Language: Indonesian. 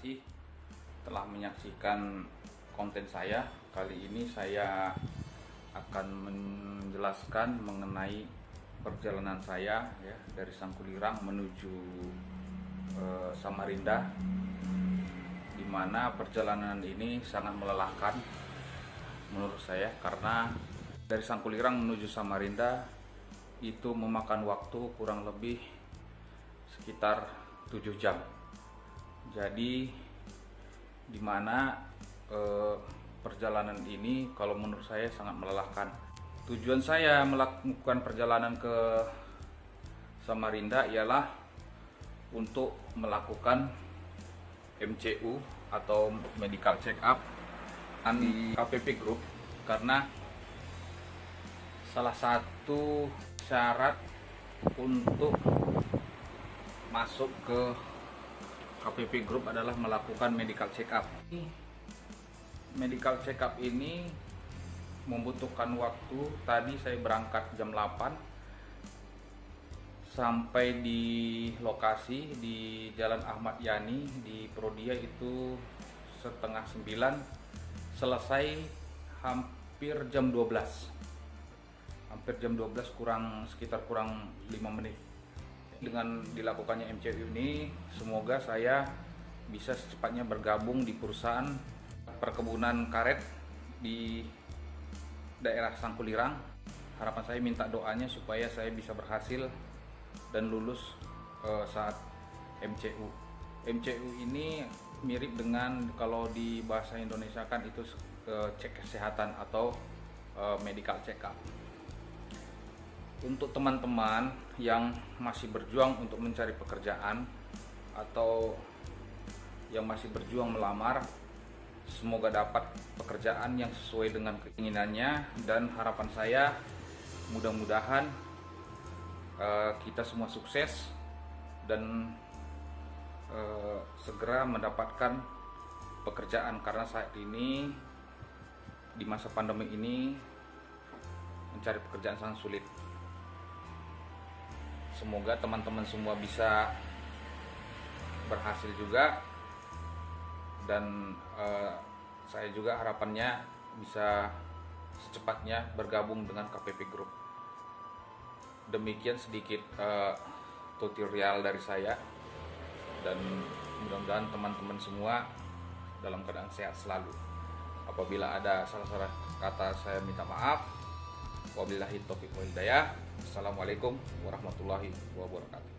kasih telah menyaksikan konten saya. Kali ini saya akan menjelaskan mengenai perjalanan saya ya dari Sangkulirang menuju eh, Samarinda di mana perjalanan ini sangat melelahkan menurut saya karena dari Sangkulirang menuju Samarinda itu memakan waktu kurang lebih sekitar 7 jam. Jadi di mana eh, perjalanan ini kalau menurut saya sangat melelahkan. Tujuan saya melakukan perjalanan ke Samarinda ialah untuk melakukan MCU atau medical check up di KPP Group karena salah satu syarat untuk masuk ke KPP Group adalah melakukan medical check up. Medical check up ini membutuhkan waktu. Tadi saya berangkat jam 8 sampai di lokasi di Jalan Ahmad Yani di Prodia itu setengah 9 selesai hampir jam 12 hampir jam 12 kurang sekitar kurang 5 menit dengan dilakukannya MCU ini semoga saya bisa secepatnya bergabung di perusahaan perkebunan karet di daerah Sangkulirang. Harapan saya minta doanya supaya saya bisa berhasil dan lulus uh, saat MCU MCU ini mirip dengan kalau di bahasa Indonesia kan itu uh, cek kesehatan atau uh, medical check up untuk teman-teman yang masih berjuang untuk mencari pekerjaan atau yang masih berjuang melamar semoga dapat pekerjaan yang sesuai dengan keinginannya. Dan harapan saya mudah-mudahan uh, kita semua sukses dan uh, segera mendapatkan pekerjaan. Karena saat ini di masa pandemi ini mencari pekerjaan sangat sulit semoga teman-teman semua bisa berhasil juga. Dan uh, saya juga harapannya bisa secepatnya bergabung dengan KPP Group. Demikian sedikit uh, tutorial dari saya. Dan mudah-mudahan teman-teman semua dalam keadaan sehat selalu. Apabila ada salah-salah kata saya minta maaf wabillahi taufiq wal hidayah. Assalamualaikum warahmatullahi wabarakatuh